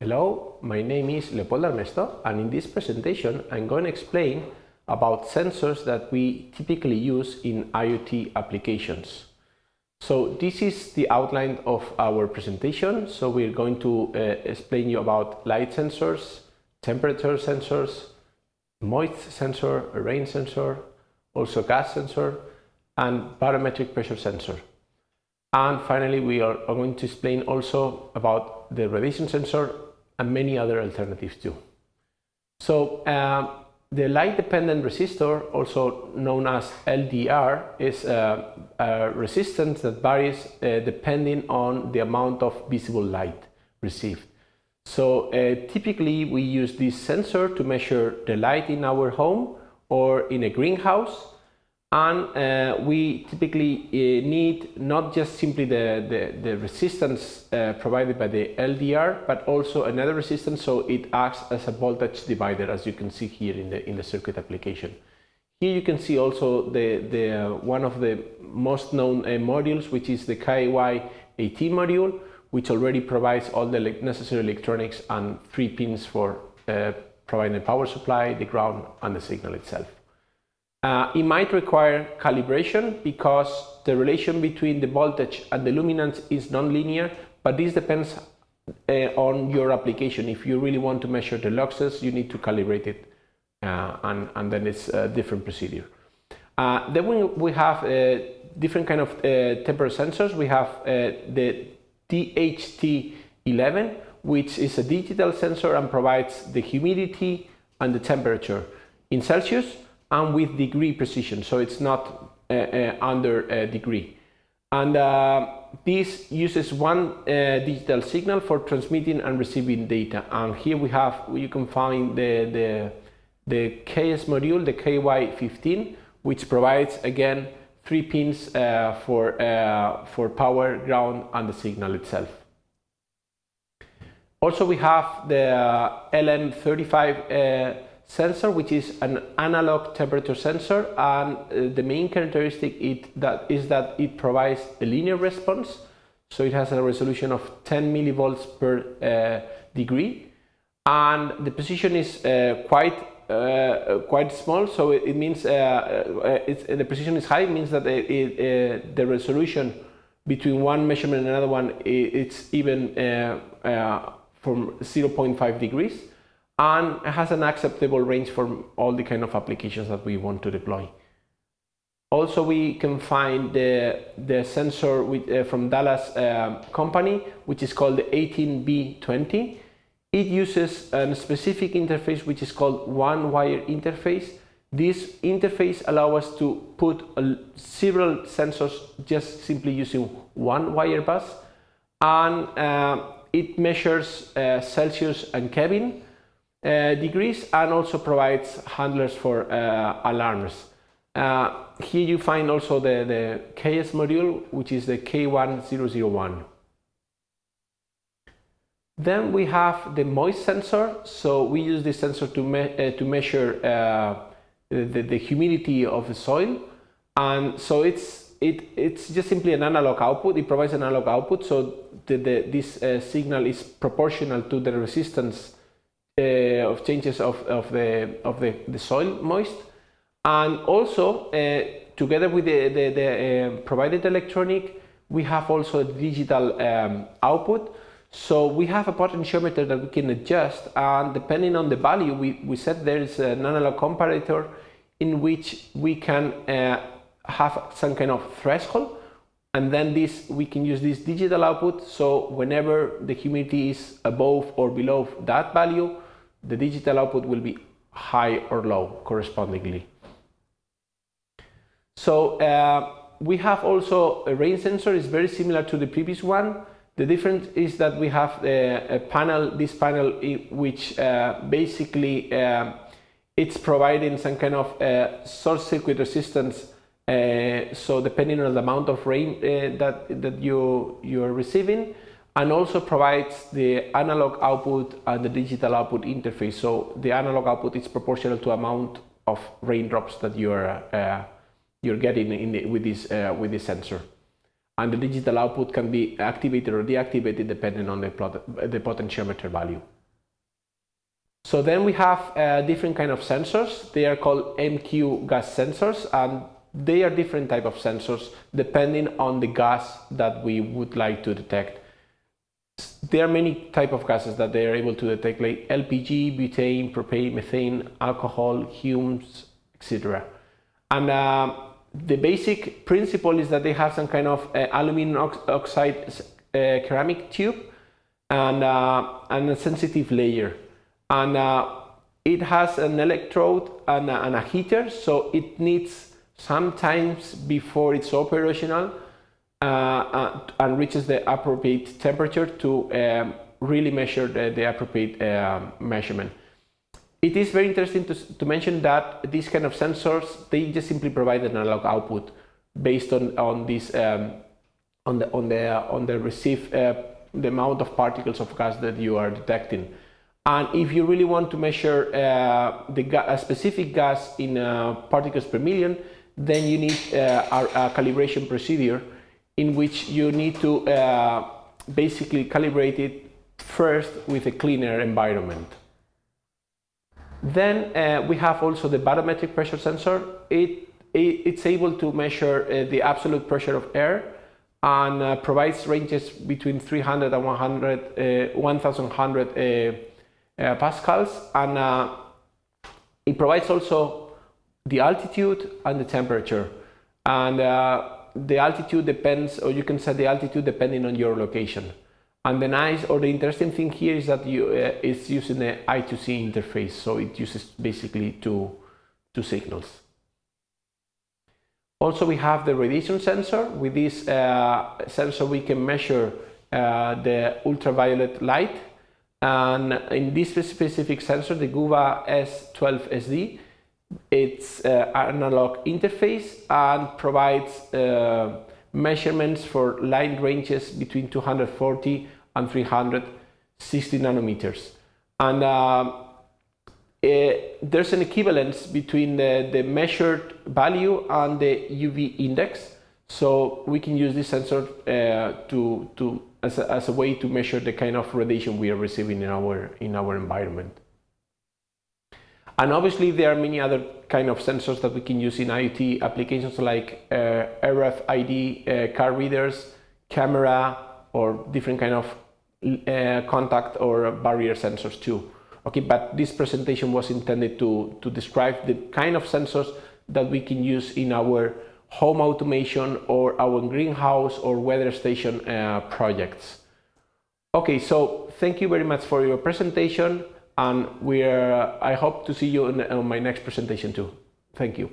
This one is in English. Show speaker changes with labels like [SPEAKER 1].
[SPEAKER 1] Hello, my name is Leopoldo Armesto and in this presentation I'm going to explain about sensors that we typically use in IoT applications. So this is the outline of our presentation. So we're going to uh, explain you about light sensors, temperature sensors, moist sensor, rain sensor, also gas sensor, and barometric pressure sensor. And finally, we are going to explain also about the radiation sensor and many other alternatives too. So um, the light-dependent resistor, also known as LDR, is a, a resistance that varies uh, depending on the amount of visible light received. So uh, typically we use this sensor to measure the light in our home or in a greenhouse and uh, we typically uh, need not just simply the, the, the resistance uh, provided by the LDR but also another resistance so it acts as a voltage divider as you can see here in the, in the circuit application. Here you can see also the, the, uh, one of the most known uh, modules which is the KY18 module which already provides all the necessary electronics and three pins for uh, providing the power supply, the ground and the signal itself. Uh, it might require calibration because the relation between the voltage and the luminance is non-linear, but this depends uh, on your application. If you really want to measure the luxes, you need to calibrate it, uh, and, and then it's a different procedure. Uh, then we, we have uh, different kind of uh, temperature sensors. We have the DHT11, which is a digital sensor and provides the humidity and the temperature in Celsius and with degree precision, so it's not uh, uh, under a degree. And uh, this uses one uh, digital signal for transmitting and receiving data. And here we have, you can find the, the, the KS module, the KY15, which provides again three pins uh, for, uh, for power, ground and the signal itself. Also we have the LM35 sensor, which is an analog temperature sensor, and uh, the main characteristic it, that is that it provides a linear response. So it has a resolution of 10 millivolts per uh, degree, and the precision is uh, quite uh, quite small. So it, it means uh, the precision is high. It means that it, the resolution between one measurement and another one it's even from 0.5 degrees and it has an acceptable range for all the kind of applications that we want to deploy. Also, we can find the, the sensor with, uh, from Dallas uh, company, which is called the 18B20. It uses a specific interface which is called one wire interface. This interface allows us to put several sensors just simply using one wire bus and uh, it measures uh, Celsius and Kelvin uh, degrees and also provides handlers for uh, alarms. Uh, here you find also the, the KS module, which is the K1001. Then we have the moist sensor. So we use this sensor to, me uh, to measure uh, the, the humidity of the soil. And so it's, it, it's just simply an analog output. It provides an analog output. So the, the, this uh, signal is proportional to the resistance uh, of changes of, of, the, of the, the soil moist. And also uh, together with the, the, the uh, provided electronic we have also a digital um, output. So we have a potentiometer that we can adjust and depending on the value we, we set there is an analog comparator in which we can uh, have some kind of threshold. And then this we can use this digital output. So whenever the humidity is above or below that value the digital output will be high or low correspondingly. So uh, we have also a rain sensor, it's very similar to the previous one. The difference is that we have a, a panel, this panel which uh, basically uh, it's providing some kind of uh, short circuit resistance uh, so depending on the amount of rain uh, that, that you, you are receiving, and also provides the analog output and the digital output interface. So the analog output is proportional to amount of raindrops that you're uh, you're getting the, with this uh, with this sensor. and the digital output can be activated or deactivated depending on the, plot, the potentiometer value. So then we have uh, different kind of sensors. They are called MQ gas sensors and they are different type of sensors depending on the gas that we would like to detect. There are many type of gases that they are able to detect like LPG, butane, propane, methane, alcohol, fumes, etc. And uh, the basic principle is that they have some kind of uh, aluminum ox oxide uh, ceramic tube and, uh, and a sensitive layer. And uh, it has an electrode and a, and a heater, so it needs sometimes before it's operational and reaches the appropriate temperature to um, really measure the, the appropriate uh, measurement. It is very interesting to, to mention that these kind of sensors, they just simply provide an analog output based on, on this, um, on the, on the, on the receive, uh, the amount of particles of gas that you are detecting. And if you really want to measure uh, the a specific gas in uh, particles per million, then you need uh, a, a, calibration procedure in which you need to uh, basically calibrate it first with a cleaner environment. Then uh, we have also the barometric pressure sensor. It, it it's able to measure uh, the absolute pressure of air and uh, provides ranges between 300 and 100, 1100 uh, uh, pascals and uh, it provides also the altitude and the temperature and the altitude depends or you can set the altitude depending on your location. And the nice or the interesting thing here is that you, uh, it's using the I2C interface, so it uses basically two, two signals. Also, we have the radiation sensor. With this uh, sensor, we can measure uh, the ultraviolet light. And in this specific sensor, the GUVA S12SD, it's uh, analog interface and provides uh, measurements for line ranges between 240 and 360 nanometers. And uh, uh, there's an equivalence between the, the measured value and the UV index. So we can use this sensor uh, to, to, as, a, as a way to measure the kind of radiation we are receiving in our, in our environment. And obviously there are many other kind of sensors that we can use in IoT applications like uh, RFID uh, card readers, camera, or different kind of uh, contact or barrier sensors too. Okay, but this presentation was intended to, to describe the kind of sensors that we can use in our home automation or our greenhouse or weather station uh, projects. Okay, so thank you very much for your presentation and we're, I hope to see you in, on my next presentation too. Thank you.